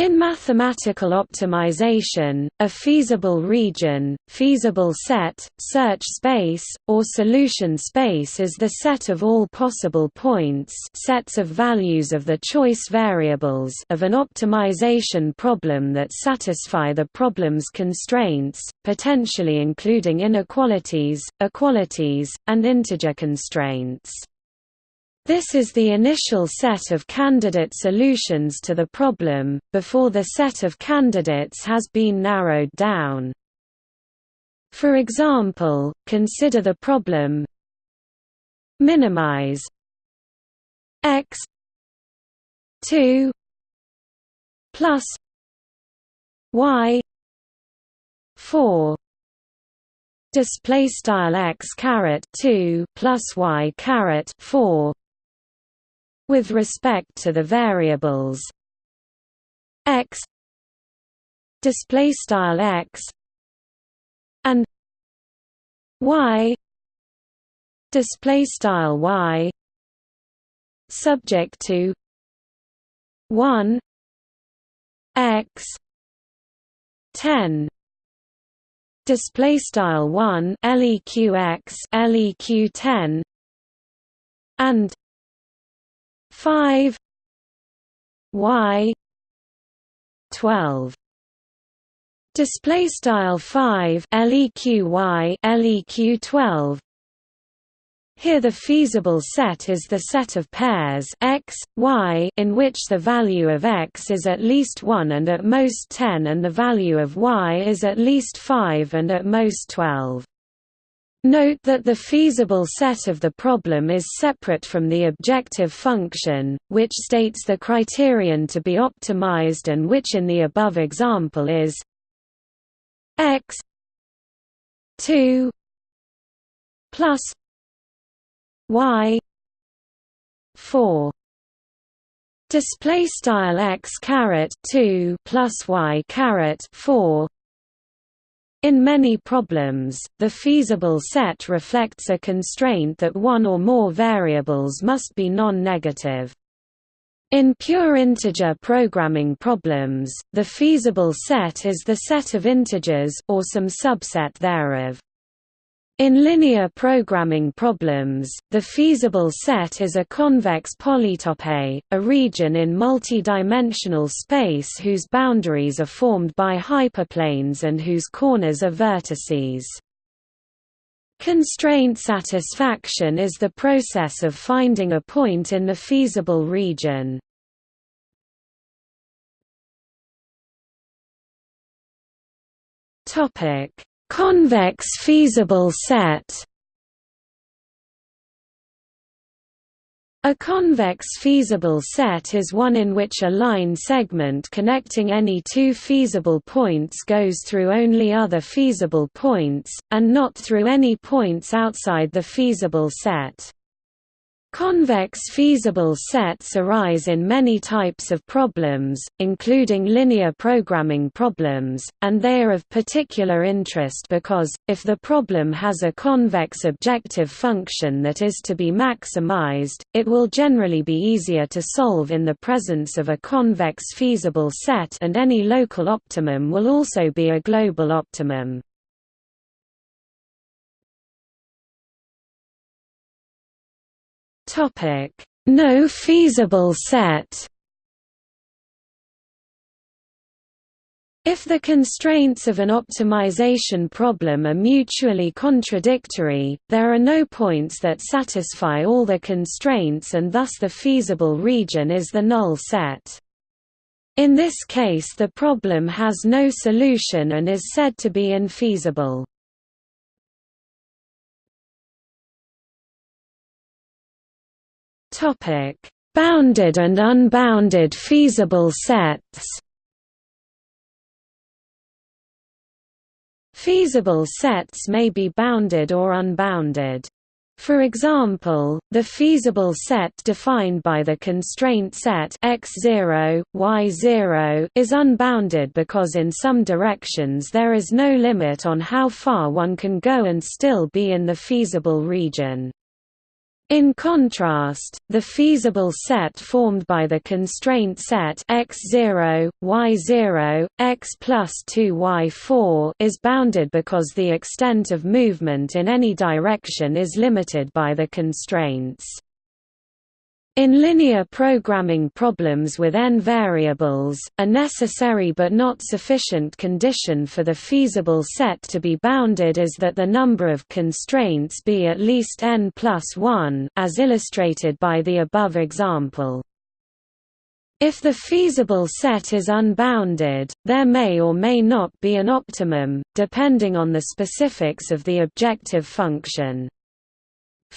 In mathematical optimization, a feasible region, feasible set, search space, or solution space is the set of all possible points sets of values of the choice variables of an optimization problem that satisfy the problem's constraints, potentially including inequalities, equalities, and integer constraints. This is the initial set of candidate solutions to the problem, before the set of candidates has been narrowed down. For example, consider the problem minimize x 2 plus y 4 display style x caret 2 plus y caret 4 with respect to the variables x display style x and y display style y subject to 1 x 10 display style 1 leq X leq 10 and 5 y 12 display style 5 leqy leq 12 here the feasible set is the set of pairs x, y in which the value of x is at least 1 and at most 10 and the value of y is at least 5 and at most 12. Note that the feasible set of the problem is separate from the objective function, which states the criterion to be optimized and which in the above example is x 2 plus y 4 display style x caret 2 plus y caret 4 in many problems, the feasible set reflects a constraint that one or more variables must be non-negative. In pure integer programming problems, the feasible set is the set of integers or some subset thereof. In linear programming problems, the feasible set is a convex polytope, a region in multi-dimensional space whose boundaries are formed by hyperplanes and whose corners are vertices. Constraint satisfaction is the process of finding a point in the feasible region. Topic Convex feasible set A convex feasible set is one in which a line segment connecting any two feasible points goes through only other feasible points, and not through any points outside the feasible set. Convex feasible sets arise in many types of problems, including linear programming problems, and they are of particular interest because, if the problem has a convex objective function that is to be maximized, it will generally be easier to solve in the presence of a convex feasible set and any local optimum will also be a global optimum. Topic: No feasible set. If the constraints of an optimization problem are mutually contradictory, there are no points that satisfy all the constraints and thus the feasible region is the null set. In this case the problem has no solution and is said to be infeasible. Topic: Bounded and unbounded feasible sets. Feasible sets may be bounded or unbounded. For example, the feasible set defined by the constraint set x0, y0 is unbounded because in some directions there is no limit on how far one can go and still be in the feasible region. In contrast, the feasible set formed by the constraint set x0, y0, x plus 2y4 is bounded because the extent of movement in any direction is limited by the constraints. In linear programming problems with n variables, a necessary but not sufficient condition for the feasible set to be bounded is that the number of constraints be at least n plus 1 as illustrated by the above example. If the feasible set is unbounded, there may or may not be an optimum, depending on the specifics of the objective function.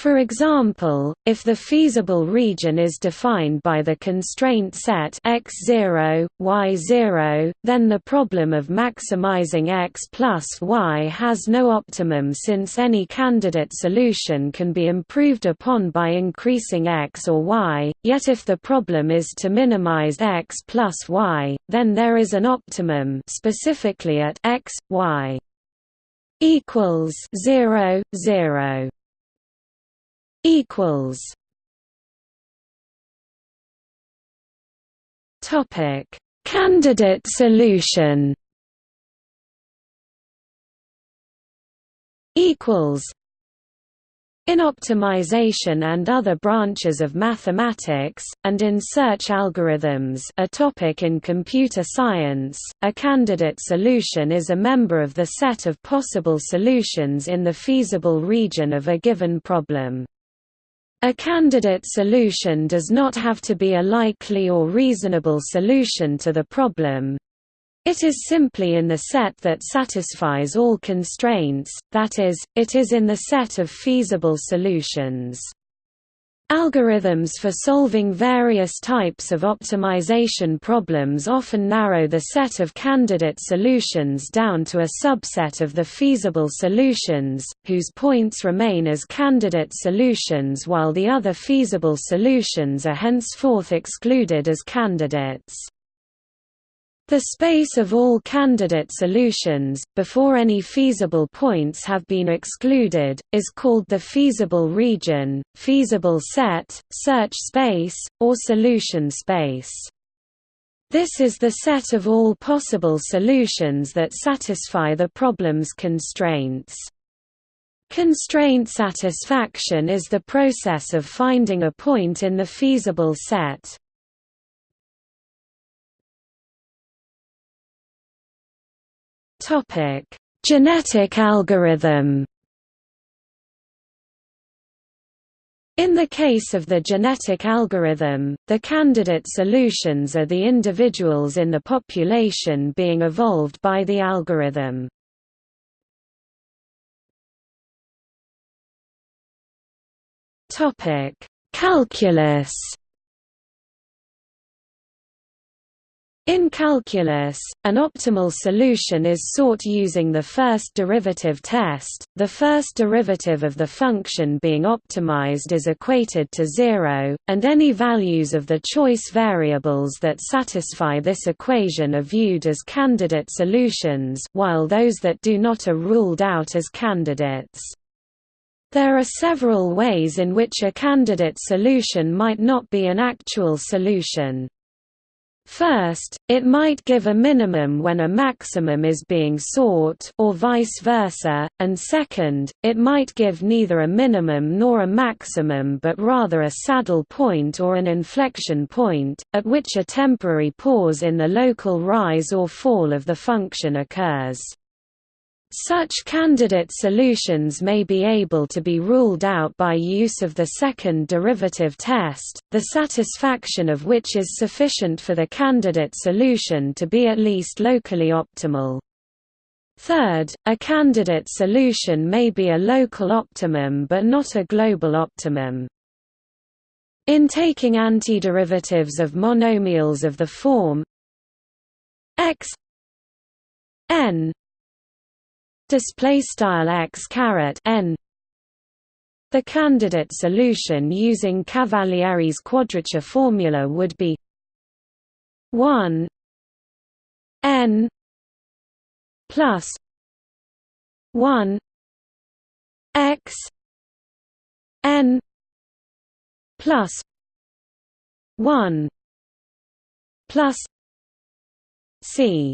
For example, if the feasible region is defined by the constraint set x0, y0, then the problem of maximizing x plus y has no optimum since any candidate solution can be improved upon by increasing x or y, yet if the problem is to minimize x plus y, then there is an optimum specifically at x, y equals 0, 0 equals. Topic. Candidate solution. Equals. In optimization and other branches of mathematics, and in search algorithms a topic in computer science, a candidate solution is a member of the set of possible solutions in the feasible region of a given problem. A candidate solution does not have to be a likely or reasonable solution to the problem. It is simply in the set that satisfies all constraints, that is, it is in the set of feasible solutions. Algorithms for solving various types of optimization problems often narrow the set of candidate solutions down to a subset of the feasible solutions, whose points remain as candidate solutions while the other feasible solutions are henceforth excluded as candidates. The space of all candidate solutions, before any feasible points have been excluded, is called the feasible region, feasible set, search space, or solution space. This is the set of all possible solutions that satisfy the problem's constraints. Constraint satisfaction is the process of finding a point in the feasible set. Topic: Genetic algorithm. In the case of the genetic algorithm, the candidate solutions are the individuals in the population being evolved by the algorithm. Topic: Calculus In calculus, an optimal solution is sought using the first derivative test. The first derivative of the function being optimized is equated to zero, and any values of the choice variables that satisfy this equation are viewed as candidate solutions, while those that do not are ruled out as candidates. There are several ways in which a candidate solution might not be an actual solution. First, it might give a minimum when a maximum is being sought or vice versa, and second, it might give neither a minimum nor a maximum but rather a saddle point or an inflection point, at which a temporary pause in the local rise or fall of the function occurs. Such candidate solutions may be able to be ruled out by use of the second derivative test, the satisfaction of which is sufficient for the candidate solution to be at least locally optimal. Third, a candidate solution may be a local optimum but not a global optimum. In taking antiderivatives of monomials of the form x n display style x caret n. The candidate solution using Cavalieri's quadrature formula would be 1 n plus 1 x n plus 1 plus c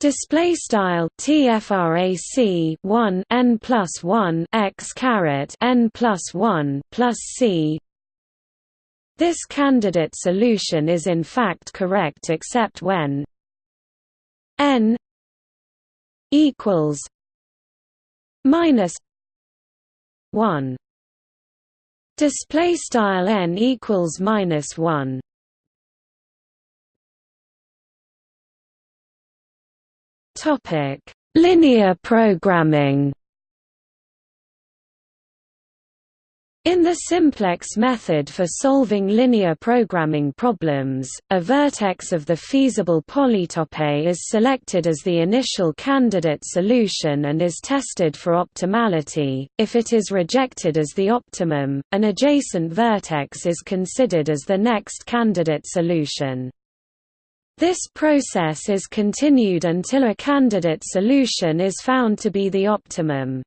Display style tfrac 1 n plus 1 x caret n plus 1 plus c. This candidate solution is in fact correct except when n equals minus 1. Display style n equals minus 1. Topic: Linear programming. In the simplex method for solving linear programming problems, a vertex of the feasible polytope is selected as the initial candidate solution and is tested for optimality. If it is rejected as the optimum, an adjacent vertex is considered as the next candidate solution. This process is continued until a candidate solution is found to be the optimum.